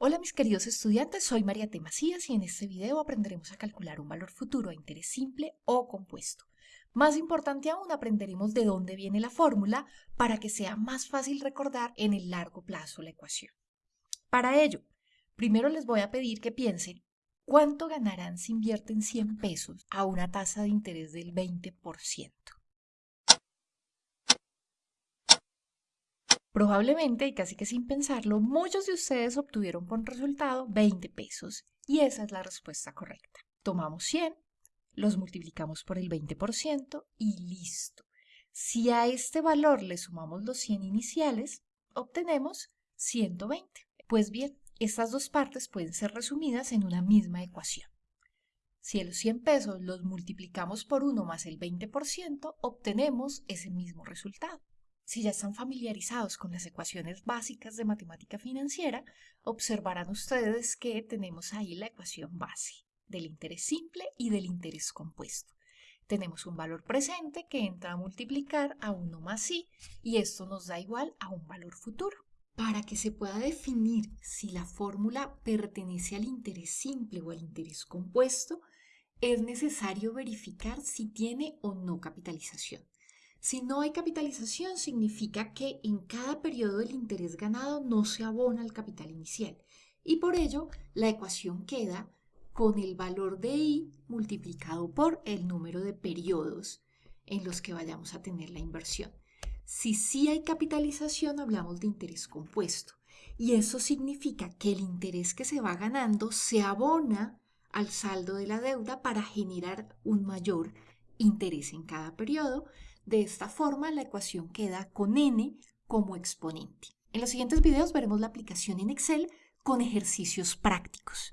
Hola mis queridos estudiantes, soy María T. Macías y en este video aprenderemos a calcular un valor futuro a interés simple o compuesto. Más importante aún, aprenderemos de dónde viene la fórmula para que sea más fácil recordar en el largo plazo la ecuación. Para ello, primero les voy a pedir que piensen cuánto ganarán si invierten 100 pesos a una tasa de interés del 20%. Probablemente, y casi que sin pensarlo, muchos de ustedes obtuvieron por resultado 20 pesos y esa es la respuesta correcta. Tomamos 100, los multiplicamos por el 20% y listo. Si a este valor le sumamos los 100 iniciales, obtenemos 120. Pues bien, estas dos partes pueden ser resumidas en una misma ecuación. Si a los 100 pesos los multiplicamos por 1 más el 20%, obtenemos ese mismo resultado. Si ya están familiarizados con las ecuaciones básicas de matemática financiera, observarán ustedes que tenemos ahí la ecuación base del interés simple y del interés compuesto. Tenemos un valor presente que entra a multiplicar a 1 más i y esto nos da igual a un valor futuro. Para que se pueda definir si la fórmula pertenece al interés simple o al interés compuesto, es necesario verificar si tiene o no capitalización. Si no hay capitalización, significa que en cada periodo del interés ganado no se abona el capital inicial y por ello la ecuación queda con el valor de i multiplicado por el número de periodos en los que vayamos a tener la inversión. Si sí hay capitalización, hablamos de interés compuesto y eso significa que el interés que se va ganando se abona al saldo de la deuda para generar un mayor interés en cada periodo de esta forma, la ecuación queda con n como exponente. En los siguientes videos veremos la aplicación en Excel con ejercicios prácticos.